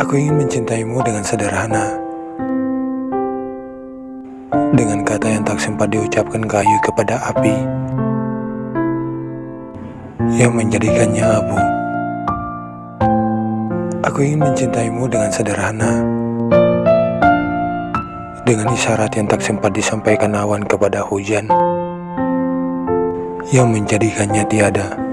Aku ingin mencintaimu dengan sederhana. Dengan kata yang tak sempat diucapkan kayu kepada api Yang menjadikannya abu. Aku ingin mencintaimu dengan sederhana. Dengan isyarat yang tak sempat disampaikan awan kepada hujan Yang menjadikannya tiada.